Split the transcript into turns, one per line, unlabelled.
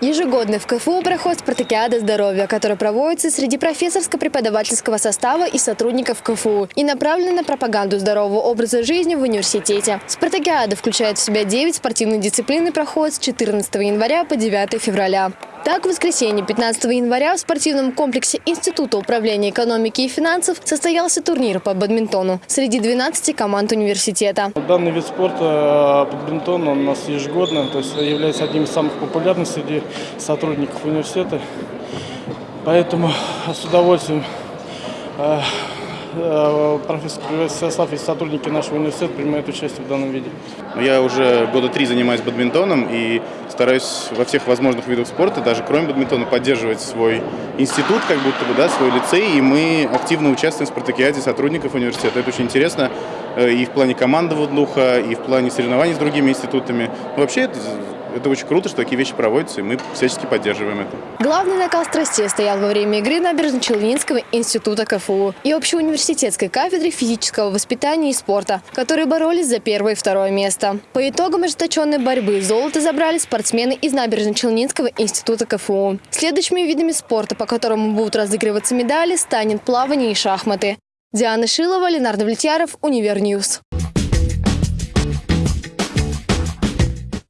Ежегодно в КФУ проходит спартакиада здоровья, которая проводится среди профессорско-преподавательского состава и сотрудников КФУ и направлена на пропаганду здорового образа жизни в университете. Спартакиада включает в себя 9 спортивных дисциплин и проходит с 14 января по 9 февраля. Так, в воскресенье 15 января в спортивном комплексе Института управления экономики и финансов состоялся турнир по бадминтону среди 12 команд университета.
Данный вид спорта э, бадминтон он у нас ежегодно, то есть является одним из самых популярных среди сотрудников университета. Поэтому с удовольствием э, профессор состав и сотрудники нашего университета принимают участие в данном виде.
Я уже года три занимаюсь бадминтоном и стараюсь во всех возможных видах спорта, даже кроме бадминтона, поддерживать свой институт, как будто бы, да, свой лицей, и мы активно участвуем в спартакиаде сотрудников университета. Это очень интересно и в плане командного духа, и в плане соревнований с другими институтами. Вообще это это очень круто, что такие вещи проводятся, и мы всячески поддерживаем это.
Главный накал страстей стоял во время игры Набережно-Челнинского института КФУ и общеуниверситетской кафедры физического воспитания и спорта, которые боролись за первое и второе место. По итогам ожесточенной борьбы золото забрали спортсмены из Набережно-Челнинского института КФУ. Следующими видами спорта, по которым будут разыгрываться медали, станет плавание и шахматы. Диана Шилова, Ленар Давлетьяров, Универ News.